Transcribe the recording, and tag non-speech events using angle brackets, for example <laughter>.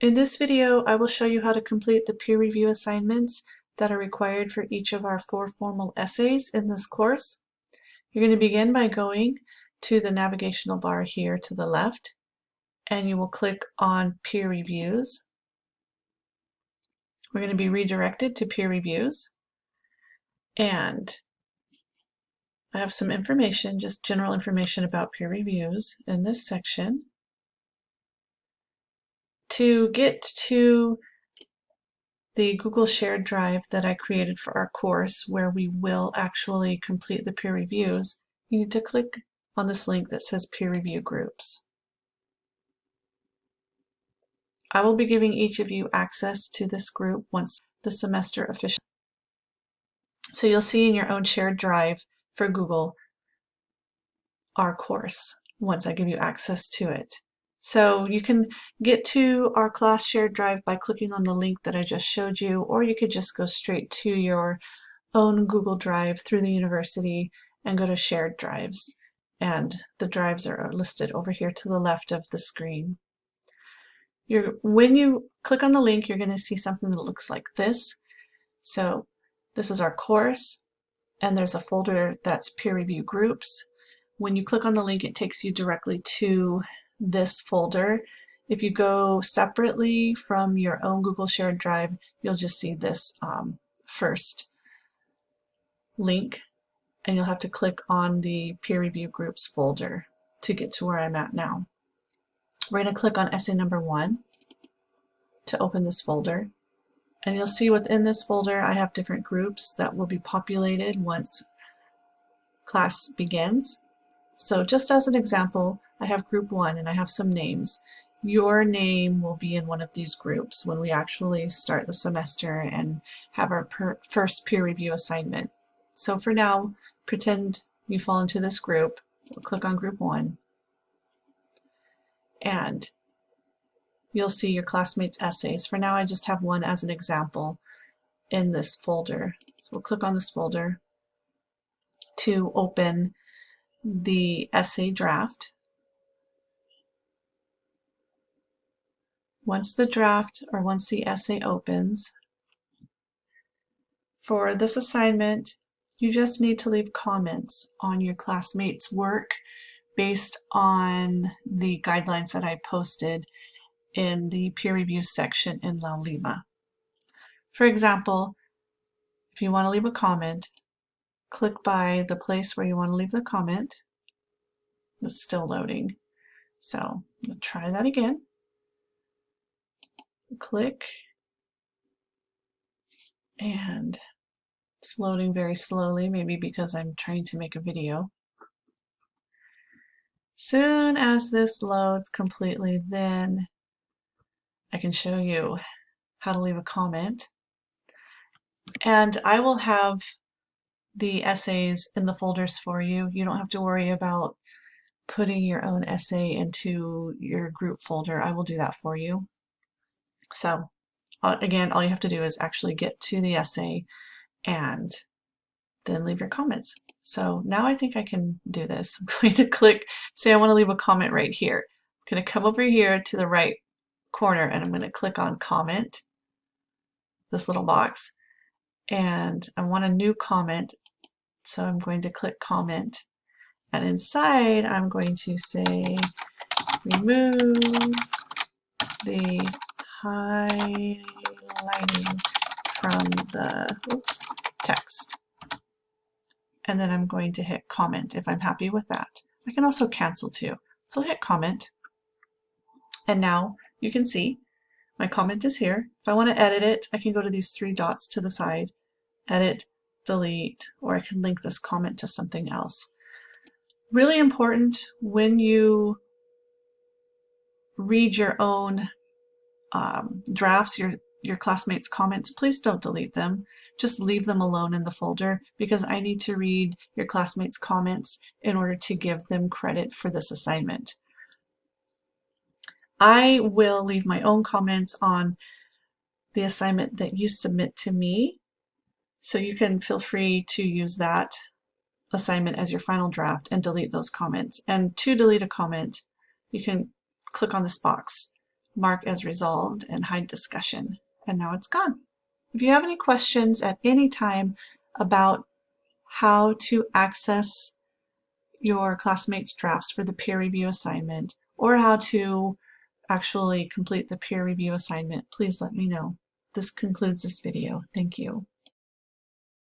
In this video, I will show you how to complete the peer review assignments that are required for each of our four formal essays in this course. You're going to begin by going to the navigational bar here to the left, and you will click on Peer Reviews. We're going to be redirected to Peer Reviews, and I have some information, just general information about peer reviews in this section. To get to the Google Shared Drive that I created for our course where we will actually complete the peer reviews, you need to click on this link that says Peer Review Groups. I will be giving each of you access to this group once the semester officially. So you'll see in your own shared drive for Google our course once I give you access to it. So you can get to our class shared drive by clicking on the link that I just showed you, or you could just go straight to your own Google Drive through the university and go to shared drives. And the drives are listed over here to the left of the screen. You're, when you click on the link, you're going to see something that looks like this. So this is our course and there's a folder that's peer review groups. When you click on the link, it takes you directly to this folder. If you go separately from your own Google Shared Drive, you'll just see this um, first link and you'll have to click on the peer review groups folder to get to where I'm at now. We're going to click on essay number one to open this folder. And you'll see within this folder I have different groups that will be populated once class begins. So just as an example, I have group one and I have some names. Your name will be in one of these groups when we actually start the semester and have our first peer review assignment. So for now, pretend you fall into this group. We'll click on group one. And you'll see your classmates' essays. For now, I just have one as an example in this folder. So we'll click on this folder to open the essay draft. Once the draft or once the essay opens, for this assignment, you just need to leave comments on your classmates' work based on the guidelines that I posted in the peer review section in Laulima. For example, if you want to leave a comment, click by the place where you want to leave the comment. It's still loading. So try that again. Click and it's loading very slowly, maybe because I'm trying to make a video. Soon as this loads completely, then I can show you how to leave a comment. And I will have the essays in the folders for you. You don't have to worry about putting your own essay into your group folder. I will do that for you. So again, all you have to do is actually get to the essay and then leave your comments. So now I think I can do this. <laughs> I'm going to click, say I want to leave a comment right here. I'm going to come over here to the right corner and I'm going to click on comment, this little box, and I want a new comment. So I'm going to click comment and inside I'm going to say remove the highlighting from the oops, text. And then I'm going to hit comment if I'm happy with that. I can also cancel too. So hit comment. And now you can see my comment is here. If I want to edit it, I can go to these three dots to the side, edit, delete, or I can link this comment to something else. Really important when you read your own um, drafts, your, your classmates' comments, please don't delete them. Just leave them alone in the folder because I need to read your classmates' comments in order to give them credit for this assignment. I will leave my own comments on the assignment that you submit to me. So you can feel free to use that assignment as your final draft and delete those comments. And to delete a comment, you can click on this box mark as resolved and hide discussion. And now it's gone. If you have any questions at any time about how to access your classmates' drafts for the peer review assignment or how to actually complete the peer review assignment, please let me know. This concludes this video. Thank you.